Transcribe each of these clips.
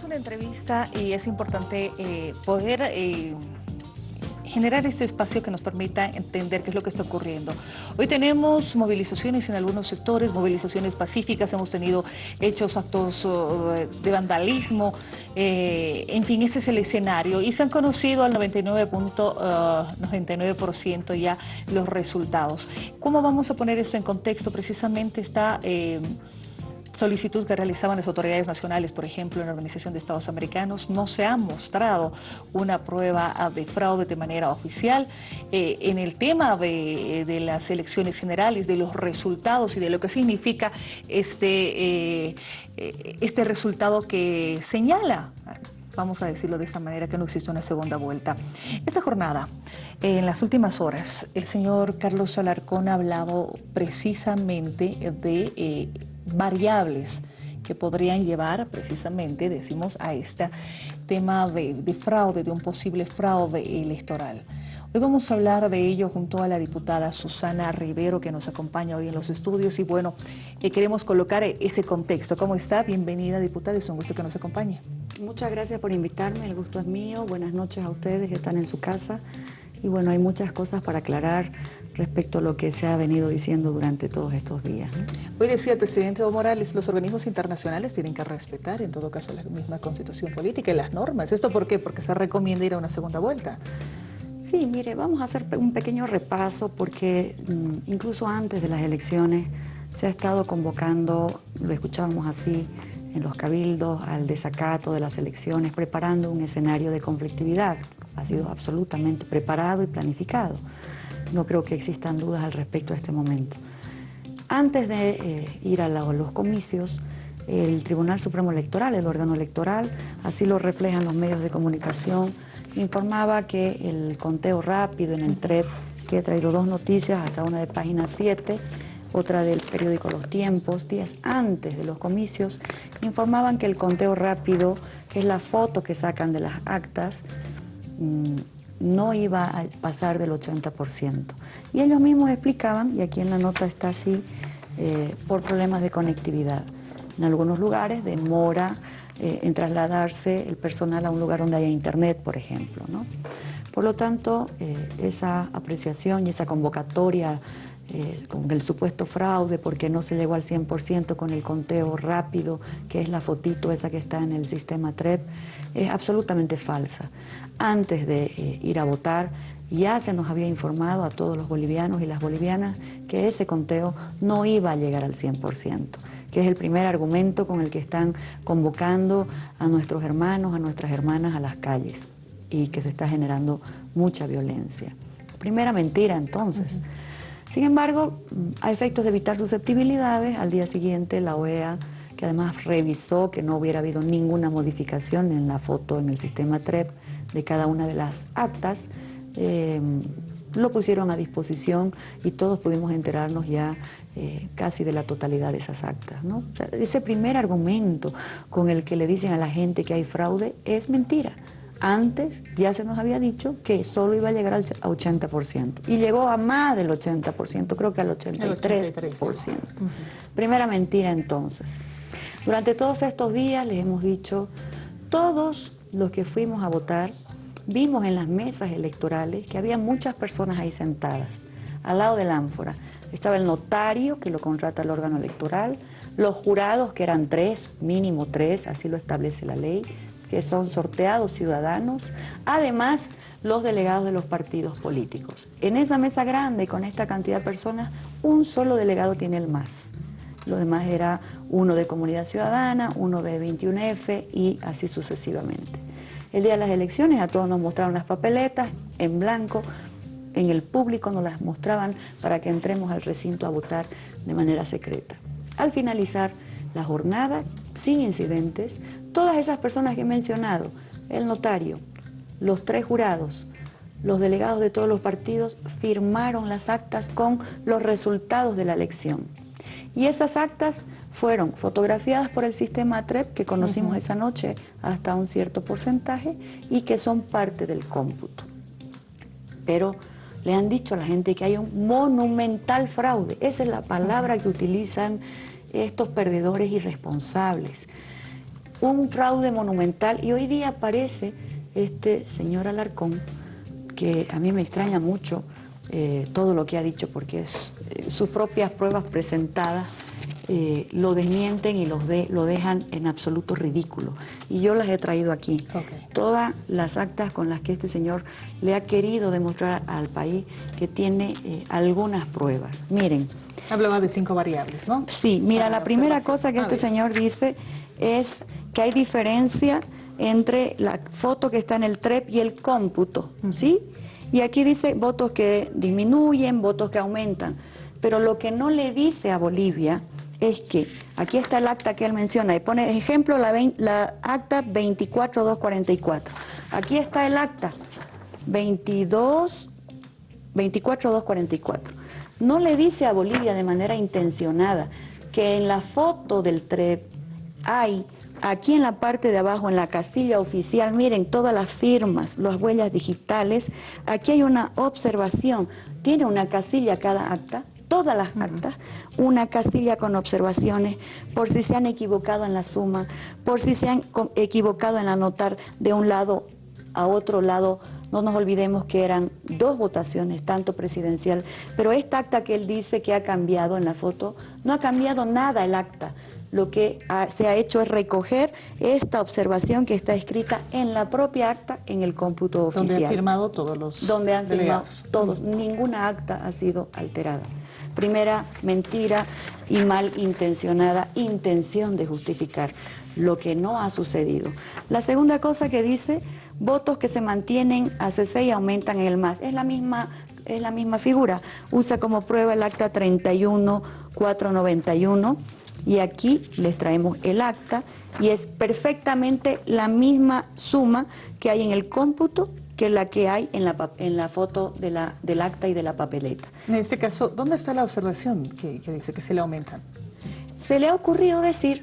Tenemos una entrevista y es importante eh, poder eh, generar este espacio que nos permita entender qué es lo que está ocurriendo. Hoy tenemos movilizaciones en algunos sectores, movilizaciones pacíficas, hemos tenido hechos, actos uh, de vandalismo, eh, en fin, ese es el escenario y se han conocido al 99.99% uh, ya los resultados. ¿Cómo vamos a poner esto en contexto? Precisamente está solicitud que realizaban las autoridades nacionales, por ejemplo, en la Organización de Estados Americanos, no se ha mostrado una prueba de fraude de manera oficial. Eh, en el tema de, las elecciones generales, de los resultados y de lo que significa este, eh, este resultado que señala vamos a decirlo de esa manera, que no existe una segunda vuelta. Esta jornada, en las últimas horas, el señor Carlos Alarcón ha hablado precisamente de eh, variables que podrían llevar precisamente, decimos, a este tema de, fraude, de un posible fraude electoral. Hoy vamos a hablar de ello junto a la diputada Susana Rivero que nos acompaña hoy en los estudios y bueno, eh, queremos colocar ese contexto. ¿Cómo está? Bienvenida diputada, es un gusto que nos acompañe. Muchas gracias por invitarme, el gusto es mío. Buenas noches a ustedes que están en su casa. Y bueno, hay muchas cosas para aclarar respecto a lo que se ha venido diciendo durante todos estos días. Hoy decía el presidente Evo Morales, los organismos internacionales tienen que respetar, en todo caso, la misma constitución política y las normas. ¿Esto por qué? Porque se recomienda ir a una segunda vuelta. Sí, mire, vamos a hacer un pequeño repaso porque mm, incluso antes de las elecciones se ha estado convocando, lo escuchábamos así en los cabildos, al desacato de las elecciones, preparando un escenario de conflictividad. Ha sido absolutamente preparado y planificado no creo que existan dudas al respecto a este momento. Antes de eh, ir a los comicios, el Tribunal Supremo Electoral, el órgano electoral, así lo reflejan los medios de comunicación, informaba que el conteo rápido en el TREP, que he traído dos noticias, hasta una de página 7, otra del periódico Los Tiempos, días antes de los comicios, informaban que el conteo rápido, que es la foto que sacan de las actas, no iba a pasar del 80%. Y ellos mismos explicaban, y aquí en la nota está así, eh, por problemas de conectividad. En algunos lugares demora eh, en trasladarse el personal a un lugar donde haya internet, por ejemplo. ¿no? Por lo tanto, eh, esa apreciación y esa convocatoria con el supuesto fraude porque no se llegó al 100% con el conteo rápido, que es la fotito esa que está en el sistema TREP, es absolutamente falsa antes de eh, ir a votar, ya se nos había informado a todos los bolivianos y las bolivianas que ese conteo no iba a llegar al 100%, que es el primer argumento con el que están convocando a nuestros hermanos, a nuestras hermanas a las calles y que se está generando mucha violencia. Primera mentira entonces. Sin embargo, a efectos de evitar susceptibilidades, al día siguiente la OEA, que además revisó que no hubiera habido ninguna modificación en la foto en el sistema TREP, de cada una de las actas, eh, lo pusieron a disposición y todos pudimos enterarnos ya eh, casi de la totalidad de esas actas. ese primer argumento con el que le dicen a la gente que hay fraude es mentira. Antes ya se nos había dicho que solo iba a llegar al 80% y llegó a más del 80%, creo que al 83%. Primera mentira entonces. Durante todos estos días les hemos dicho, todos los que fuimos a votar, vimos en las mesas electorales que había muchas personas ahí sentadas, al lado del ánfora. Estaba el notario, que lo contrata el órgano electoral, los jurados, que eran tres, mínimo tres, así lo establece la ley, que son sorteados ciudadanos, además los delegados de los partidos políticos. En esa mesa grande, con esta cantidad de personas, un solo delegado tiene el más. Lo demás era uno de Comunidad Ciudadana, uno de 21F y así sucesivamente. El día de las elecciones a todos nos mostraron las papeletas en blanco, en el público nos las mostraban para que entremos al recinto a votar de manera secreta. Al finalizar la jornada, sin incidentes, todas esas personas que he mencionado, el notario, los tres jurados, los delegados de todos los partidos firmaron las actas con los resultados de la elección. Y esas actas fueron fotografiadas por el sistema TREP que conocimos esa noche hasta un cierto porcentaje y que son parte del cómputo. Pero le han dicho a la gente que hay un monumental fraude. Esa es la palabra que utilizan estos perdedores irresponsables. Un fraude monumental y hoy día aparece este señor Alarcón, que a mí me extraña mucho eh, todo lo que ha dicho porque es, eh, sus propias pruebas presentadas eh, lo desmienten y los de, lo dejan en absoluto ridículo. Y yo las he traído aquí. Todas las actas con las que este señor le ha querido demostrar al país que tiene algunas pruebas. Miren. Hablaba de cinco variables, ¿no? Sí, mira, la primera cosa que este señor dice es que hay diferencia entre la foto que está en el TREP y el cómputo, ¿sí? Y aquí dice votos que disminuyen, votos que aumentan. Pero lo que no le dice a Bolivia es que aquí está el acta que él menciona y pone ejemplo la, la acta 24244. Aquí está el acta 22 24244. No le dice a Bolivia de manera intencionada que en la foto del TREP hay aquí en la parte de abajo, en la casilla oficial, miren todas las firmas, las huellas digitales, aquí hay una observación, tiene una casilla cada acta, todas las actas, una casilla con observaciones por si se han equivocado en la suma, por si se han equivocado en anotar de un lado a otro lado. No nos olvidemos que eran dos votaciones, tanto presidencial, pero esta acta que él dice que ha cambiado en la foto, no ha cambiado nada el acta lo que se ha hecho es recoger esta observación que está escrita en la propia acta en el cómputo oficial. Donde han firmado todos los Donde han firmado todos. Ninguna acta ha sido alterada. Primera mentira y mal intencionada intención de justificar lo que no ha sucedido. La segunda cosa que dice, votos que se mantienen a CC y aumentan en el MAS. Es la misma es la misma figura. Usa como prueba el acta 31491 y aquí les traemos el acta y es perfectamente la misma suma que hay en el cómputo que la que hay en la, en la foto de la, del acta y de la papeleta. En este caso, ¿dónde está la observación que, dice que se le aumentan? Se le ha ocurrido decir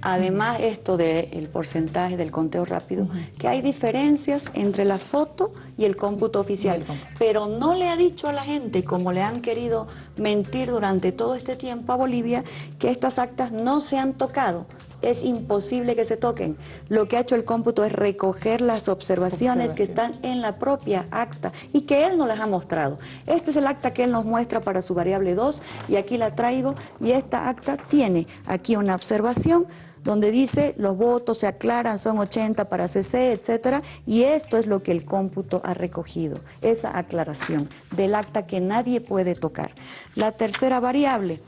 Además, esto del porcentaje del conteo rápido, que hay diferencias entre la foto y el cómputo oficial, pero no le ha dicho a la gente, como le han querido mentir durante todo este tiempo a Bolivia, que estas actas no se han tocado. Es imposible que se toquen. Lo que ha hecho el cómputo es recoger las observaciones que están en la propia acta y que él nos las ha mostrado. Este es el acta que él nos muestra para su variable 2 y aquí la traigo y esta acta tiene aquí una observación donde dice los votos se aclaran, son 80 para CC, etcétera, y esto es lo que el cómputo ha recogido, esa aclaración del acta que nadie puede tocar. La tercera variable,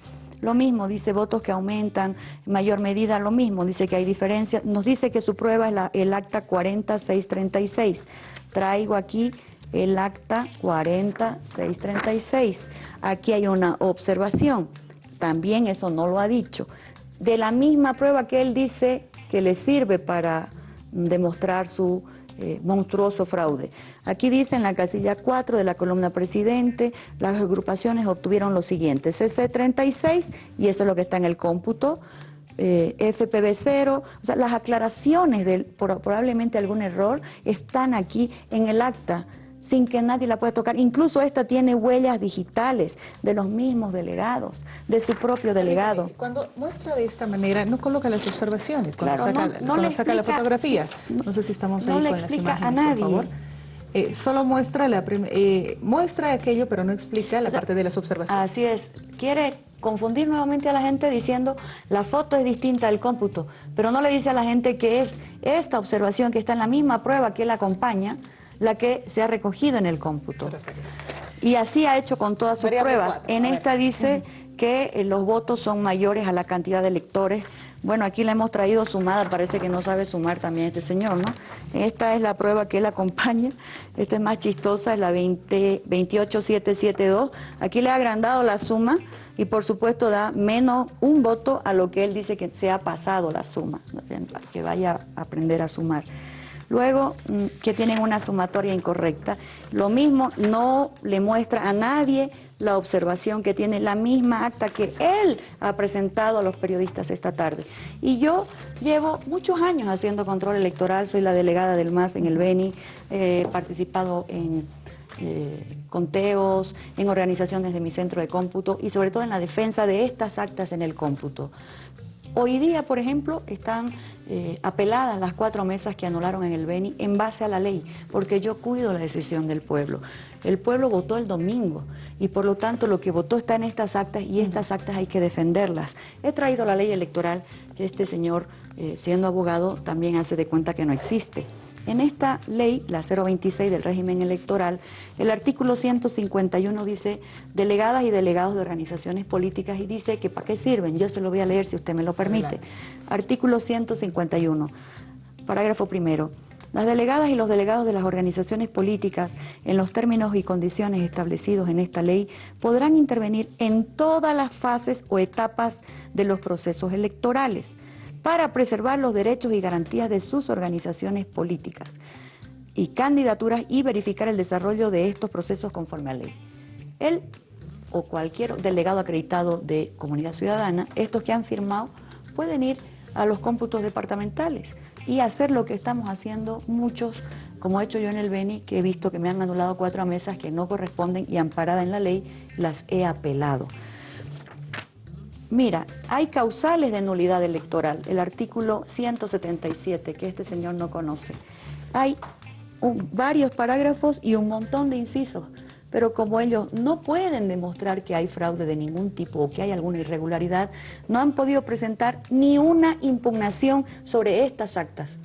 lo mismo, dice votos que aumentan, en mayor medida lo mismo, dice que hay diferencia, nos dice que su prueba es el acta 40636. Traigo aquí el acta 40636. Aquí hay una observación, también eso no lo ha dicho de la misma prueba que él dice que le sirve para demostrar su eh, monstruoso fraude. Aquí dice en la casilla 4 de la columna presidente, las agrupaciones obtuvieron lo siguiente, CC36, y eso es lo que está en el cómputo, eh, FPB0, o sea, las aclaraciones de probablemente algún error están aquí en el acta sin que nadie la pueda tocar. Incluso esta tiene huellas digitales de los mismos delegados, de su propio delegado. Cuando muestra de esta manera, no coloca las observaciones, cuando saca, no, saca la fotografía. no sé si estamos ahí con las imágenes, a nadie. por favor. Eh, solo muestra, la eh, muestra aquello, pero no explica la parte de las observaciones. Así es. Quiere confundir nuevamente a la gente diciendo la foto es distinta del cómputo, pero no le dice a la gente que es esta observación que está en la misma prueba que él acompaña, la que se ha recogido en el cómputo. Y así ha hecho con todas sus pruebas. en esta dice que eh, los votos son mayores a la cantidad de electores. Bueno, aquí la hemos traído sumada, parece que no sabe sumar también este señor, ¿no? Esta es la prueba que él acompaña, esta es más chistosa, es la 20, 28772. Aquí le ha agrandado la suma y por supuesto da menos un voto a lo que él dice que se ha pasado la suma, que vaya a aprender a sumar. Luego, mm, que tienen una sumatoria incorrecta. Lo mismo, no le muestra a nadie la observación que tiene la misma acta que él ha presentado a los periodistas esta tarde. Y yo llevo muchos años haciendo control electoral, soy la delegada del MAS en el Beni, he participado en eh, conteos, en organizaciones de mi centro de cómputo y sobre todo en la defensa de estas actas en el cómputo. Hoy día, por ejemplo, están eh, apeladas las cuatro mesas que anularon en el Beni en base a la ley, porque yo cuido la decisión del pueblo. El pueblo votó el domingo y por lo tanto lo que votó está en estas actas y estas actas hay que defenderlas. He traído la ley electoral que este señor, eh, siendo abogado, también hace de cuenta que no existe. En esta ley, la 026 del régimen electoral, el artículo 151 dice delegadas y delegados de organizaciones políticas y dice que para qué sirven. Yo se lo voy a leer si usted me lo permite. Artículo 151, parágrafo primero. Las delegadas y los delegados de las organizaciones políticas, en los términos y condiciones establecidos en esta ley, podrán intervenir en todas las fases o etapas de los procesos electorales para preservar los derechos y garantías de sus organizaciones políticas y candidaturas y verificar el desarrollo de estos procesos conforme a ley. Él o cualquier delegado acreditado de comunidad ciudadana, estos que han firmado, pueden ir a los cómputos departamentales y hacer lo que estamos haciendo muchos, como he hecho yo en el Beni, que he visto que me han anulado cuatro mesas que no corresponden y amparada en la ley, las he apelado. Mira, hay causales de nulidad electoral, el artículo 177, que este señor no conoce. Hay varios parágrafos y un montón de incisos, pero como ellos no pueden demostrar que hay fraude de ningún tipo o que hay alguna irregularidad, no han podido presentar ni una impugnación sobre estas actas,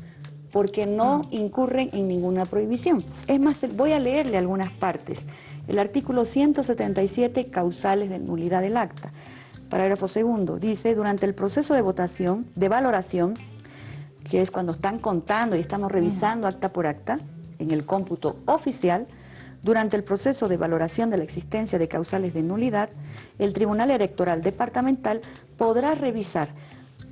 porque no incurren en ninguna prohibición. Es más, voy a leerle algunas partes. El artículo 177, causales de nulidad del acta. Parágrafo segundo, dice, durante el proceso de votación, de valoración, que es cuando están contando y estamos revisando acta por acta, en el cómputo oficial, durante el proceso de valoración de la existencia de causales de nulidad, el Tribunal Electoral Departamental podrá revisar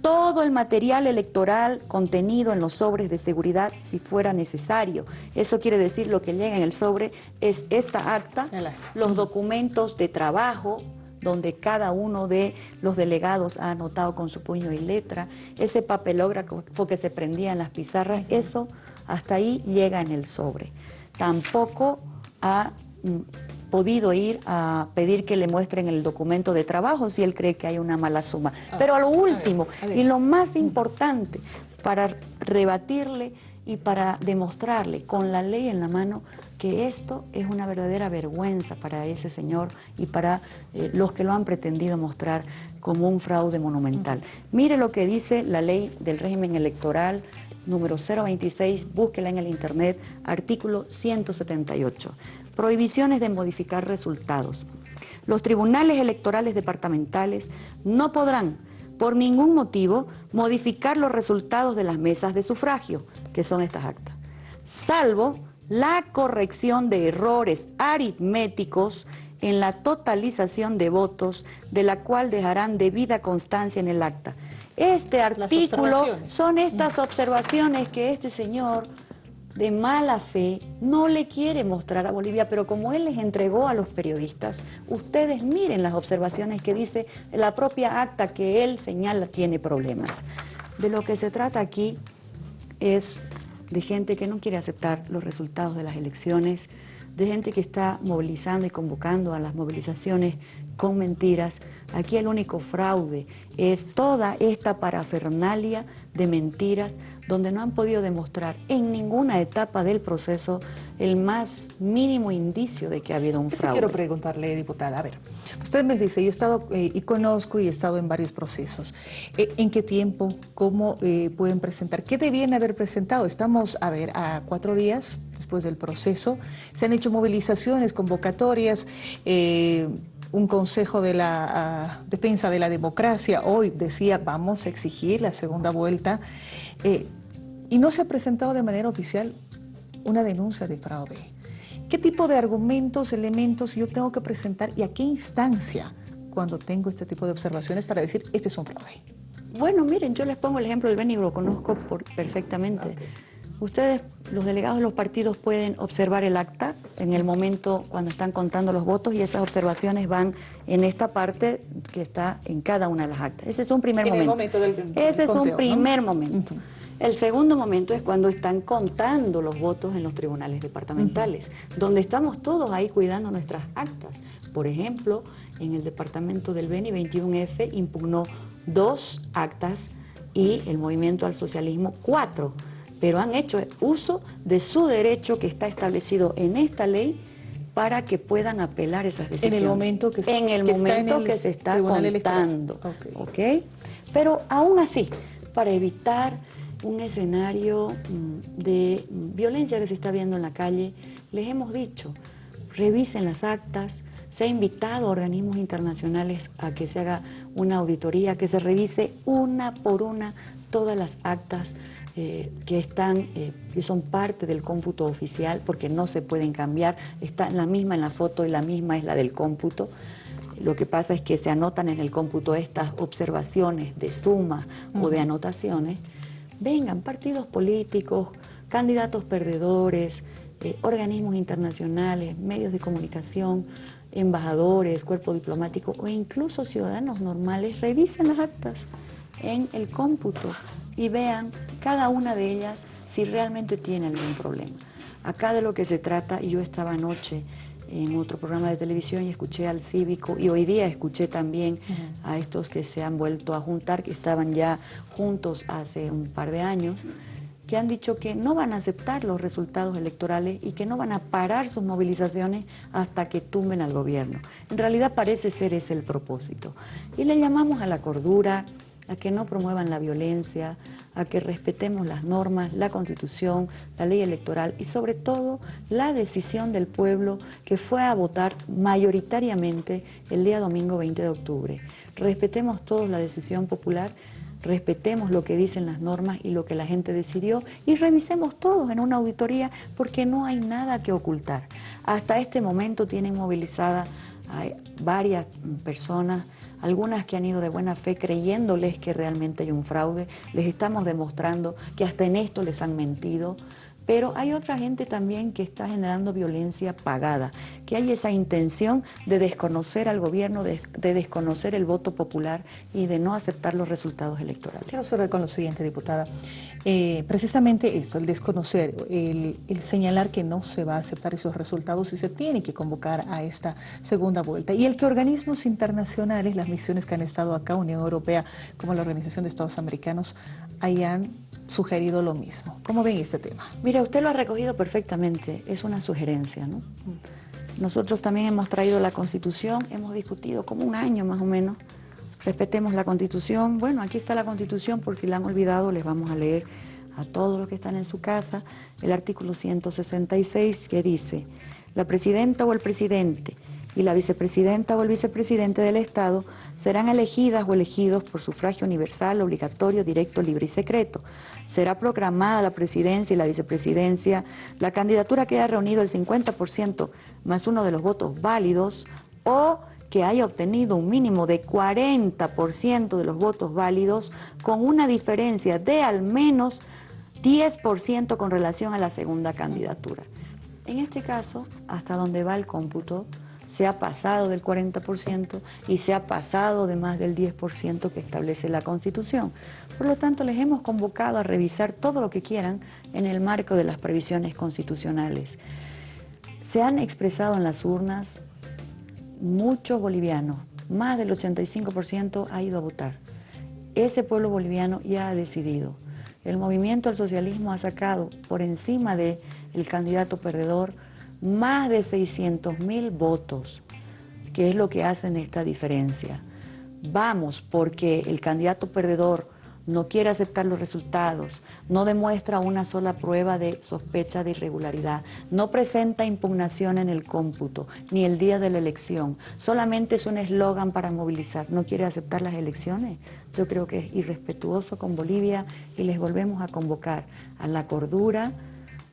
todo el material electoral contenido en los sobres de seguridad si fuera necesario. Eso quiere decir lo que llega en el sobre es esta acta, los documentos de trabajo, donde cada uno de los delegados ha anotado con su puño y letra, ese papelógrafo que se prendía en las pizarras, eso hasta ahí llega en el sobre. Tampoco ha mm, podido ir a pedir que le muestren el documento de trabajo si él cree que hay una mala suma. Ah, Pero a lo último y lo más importante, para rebatirle y para demostrarle con la ley en la mano que esto es una verdadera vergüenza para ese señor y para eh, los que lo han pretendido mostrar como un fraude monumental. Mire lo que dice la ley del régimen electoral número 026, búsquela en el internet, artículo 178. Prohibiciones de modificar resultados. Los tribunales electorales departamentales no podrán, por ningún motivo, modificar los resultados de las mesas de sufragio, que son estas actas, salvo la corrección de errores aritméticos en la totalización de votos, de la cual dejarán debida constancia en el acta. Este artículo son estas observaciones que este señor de mala fe no le quiere mostrar a Bolivia, pero como él les entregó a los periodistas, ustedes miren las observaciones que dice la propia acta que él señala tiene problemas. De lo que se trata aquí es de gente que no quiere aceptar los resultados de las elecciones, de gente que está movilizando y convocando a las movilizaciones con mentiras. Aquí el único fraude es toda esta parafernalia de mentiras donde no han podido demostrar en ninguna etapa del proceso el más mínimo indicio de que ha habido un fraude. quiero preguntarle, diputada. A ver, usted me dice, yo he estado eh, y conozco y he estado en varios procesos. Eh, ¿En qué tiempo? ¿Cómo eh, pueden presentar? ¿Qué debían haber presentado? Estamos, a ver, a cuatro días después del proceso. Se han hecho movilizaciones, convocatorias un consejo de la ah, defensa de la democracia hoy decía vamos a exigir la segunda vuelta eh, y no se ha presentado de manera oficial una denuncia de fraude. ¿Qué tipo de argumentos, elementos yo tengo que presentar y a qué instancia cuando tengo este tipo de observaciones para decir este es un fraude? Bueno, miren, yo les pongo el ejemplo del Beni, lo conozco perfectamente. Ustedes, los delegados de los partidos, pueden observar el acta en el momento cuando están contando los votos y esas observaciones van en esta parte que está en cada una de las actas. Ese es un primer momento. Ese es un primer momento. El segundo momento es cuando están contando los votos en los tribunales departamentales, donde estamos todos ahí cuidando nuestras actas. Por ejemplo, en el departamento del Beni 21F impugnó dos actas y el movimiento al socialismo cuatro, pero han hecho uso de su derecho que está establecido en esta ley para que puedan apelar esas decisiones. En el momento que, en el momento que se está contando. Okay. Pero aún así, para evitar un escenario mm, de violencia que se está viendo en la calle, les hemos dicho, revisen las actas, se ha invitado a organismos internacionales a que se haga una auditoría, que se revise una por una todas las actas eh, que están, eh, que son parte del cómputo oficial, porque no se pueden cambiar, está la misma en la foto y la misma es la del cómputo. Lo que pasa es que se anotan en el cómputo estas observaciones de suma o de anotaciones. Vengan partidos políticos, candidatos perdedores, eh, organismos internacionales, medios de comunicación, embajadores, cuerpo diplomático o incluso ciudadanos normales, revisen las actas en el cómputo y vean cada una de ellas si realmente tiene algún problema. Acá de lo que se trata, y yo estaba anoche en otro programa de televisión y escuché al cívico y hoy día escuché también a estos que se han vuelto a juntar, que estaban ya juntos hace un par de años, que han dicho que no van a aceptar los resultados electorales y que no van a parar sus movilizaciones hasta que tumben al gobierno. En realidad parece ser ese el propósito. Y le llamamos a la cordura, a que no promuevan la violencia, a que respetemos las normas, la constitución, la ley electoral y sobre todo la decisión del pueblo que fue a votar mayoritariamente el día domingo 20 de octubre. Respetemos todos la decisión popular respetemos lo que dicen las normas y lo que la gente decidió y revisemos todos en una auditoría porque no hay nada que ocultar. Hasta este momento tienen movilizada a varias personas, algunas que han ido de buena fe creyéndoles que realmente hay un fraude, les estamos demostrando que hasta en esto les han mentido, pero hay otra gente también que está generando violencia pagada, que hay esa intención de desconocer al gobierno, de, desconocer el voto popular y de no aceptar los resultados electorales. Quiero cerrar con lo siguiente, diputada. Eh, precisamente esto, el desconocer, el, señalar que no se va a aceptar esos resultados y se tiene que convocar a esta segunda vuelta. Y el que organismos internacionales, las misiones que han estado acá, Unión Europea, como la Organización de Estados Americanos, hayan sugerido lo mismo. ¿Cómo ven este tema? Mira, usted lo ha recogido perfectamente, es una sugerencia, ¿no? Nosotros también hemos traído la Constitución, hemos discutido como un año más o menos, respetemos la Constitución. Bueno, aquí está la Constitución, por si la han olvidado, les vamos a leer a todos los que están en su casa el artículo 166 que dice, la presidenta o el presidente y la vicepresidenta o el vicepresidente del Estado serán elegidas o elegidos por sufragio universal, obligatorio, directo, libre y secreto. Será proclamada la presidencia y la vicepresidencia la candidatura que haya reunido el 50% más uno de los votos válidos o que haya obtenido un mínimo de 40% de los votos válidos con una diferencia de al menos 10% con relación a la segunda candidatura. En este caso, hasta donde va el cómputo, se ha pasado del 40% y se ha pasado de más del 10% que establece la Constitución. Por lo tanto, les hemos convocado a revisar todo lo que quieran en el marco de las previsiones constitucionales. Se han expresado en las urnas muchos bolivianos, más del 85% ha ido a votar. Ese pueblo boliviano ya ha decidido. El movimiento al socialismo ha sacado por encima del el candidato perdedor más de 600 mil votos, que es lo que hacen esta diferencia. Vamos, porque el candidato perdedor no quiere aceptar los resultados, no demuestra una sola prueba de sospecha de irregularidad, no presenta impugnación en el cómputo, ni el día de la elección, solamente es un eslogan para movilizar, no quiere aceptar las elecciones. Yo creo que es irrespetuoso con Bolivia y les volvemos a convocar a la cordura,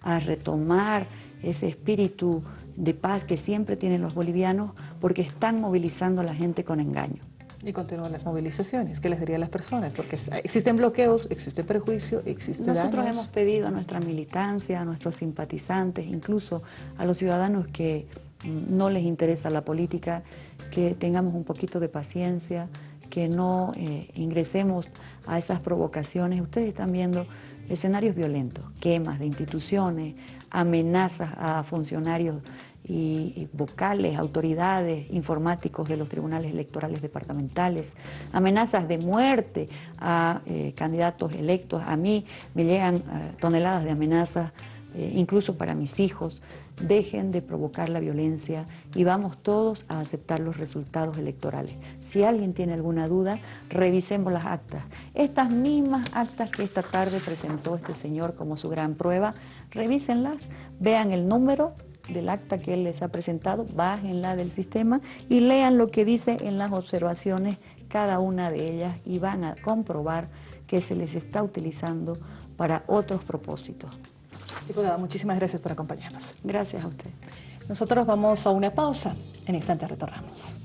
a retomar ese espíritu de paz que siempre tienen los bolivianos porque están movilizando a la gente con engaño. Y continúan las movilizaciones, ¿qué les diría a las personas? Porque existen bloqueos, existe perjuicio, existe Nosotros hemos pedido a nuestra militancia, a nuestros simpatizantes, incluso a los ciudadanos que mm, no les interesa la política, que tengamos un poquito de paciencia, que no eh, ingresemos a esas provocaciones. Ustedes están viendo escenarios violentos, quemas de instituciones, amenazas a funcionarios y, vocales, autoridades, informáticos de los tribunales electorales departamentales, amenazas de muerte a eh, candidatos electos. A mí me llegan eh, toneladas de amenazas, eh, incluso para mis hijos. Dejen de provocar la violencia y vamos todos a aceptar los resultados electorales. Si alguien tiene alguna duda, revisemos las actas. Estas mismas actas que esta tarde presentó este señor como su gran prueba, revísenlas, vean el número, del acta que él les ha presentado, bájenla del sistema y lean lo que dice en las observaciones cada una de ellas y van a comprobar que se les está utilizando para otros propósitos. Diputada, muchísimas gracias por acompañarnos. Gracias a usted. Nosotros vamos a una pausa. En instante retornamos.